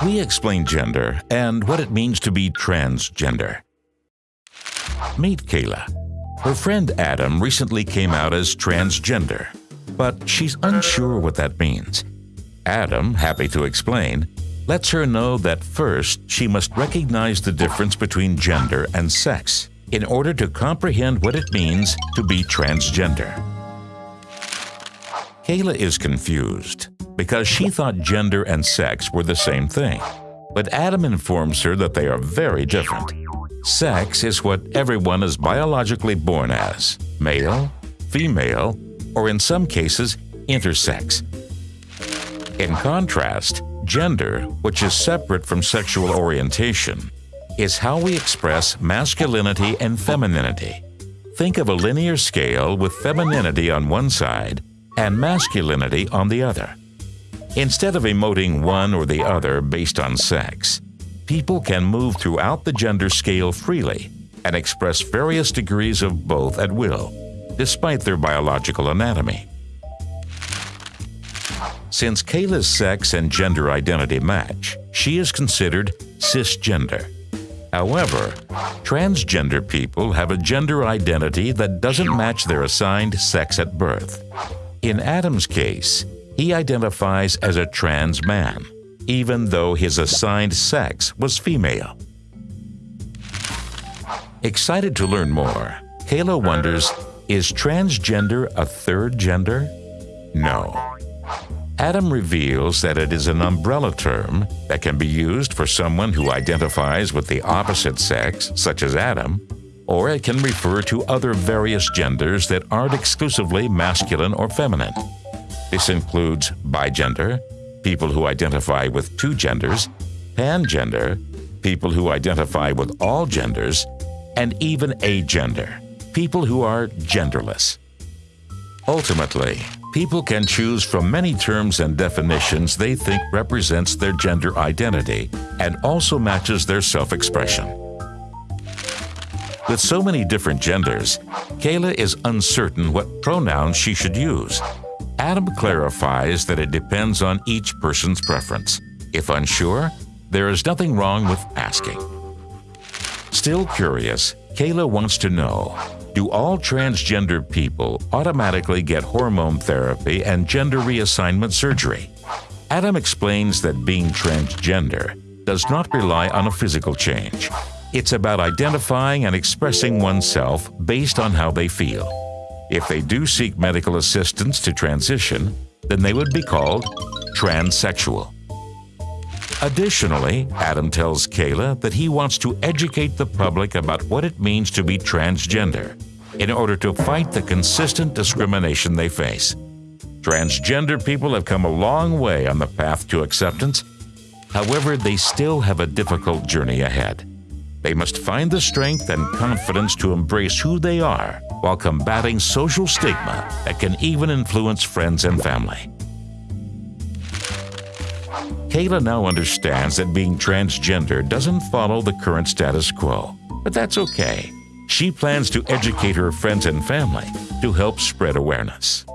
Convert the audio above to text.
We explain gender and what it means to be transgender. Meet Kayla. Her friend Adam recently came out as transgender, but she's unsure what that means. Adam, happy to explain, lets her know that first she must recognize the difference between gender and sex in order to comprehend what it means to be transgender. Kayla is confused because she thought gender and sex were the same thing. But Adam informs her that they are very different. Sex is what everyone is biologically born as male, female, or in some cases, intersex. In contrast, gender, which is separate from sexual orientation, is how we express masculinity and femininity. Think of a linear scale with femininity on one side and masculinity on the other. Instead of emoting one or the other based on sex, people can move throughout the gender scale freely and express various degrees of both at will, despite their biological anatomy. Since Kayla's sex and gender identity match, she is considered cisgender. However, transgender people have a gender identity that doesn't match their assigned sex at birth. In Adam's case, he identifies as a trans man, even though his assigned sex was female. Excited to learn more, Kayla wonders, is transgender a third gender? No. Adam reveals that it is an umbrella term that can be used for someone who identifies with the opposite sex, such as Adam, or it can refer to other various genders that aren't exclusively masculine or feminine. This includes bigender, people who identify with two genders, pangender, people who identify with all genders, and even agender, people who are genderless. Ultimately, people can choose from many terms and definitions they think represents their gender identity and also matches their self-expression. With so many different genders, Kayla is uncertain what pronouns she should use Adam clarifies that it depends on each person's preference. If unsure, there is nothing wrong with asking. Still curious, Kayla wants to know, do all transgender people automatically get hormone therapy and gender reassignment surgery? Adam explains that being transgender does not rely on a physical change. It's about identifying and expressing oneself based on how they feel. If they do seek medical assistance to transition, then they would be called transsexual. Additionally, Adam tells Kayla that he wants to educate the public about what it means to be transgender in order to fight the consistent discrimination they face. Transgender people have come a long way on the path to acceptance. However, they still have a difficult journey ahead. They must find the strength and confidence to embrace who they are while combating social stigma that can even influence friends and family. Kayla now understands that being transgender doesn't follow the current status quo, but that's okay. She plans to educate her friends and family to help spread awareness.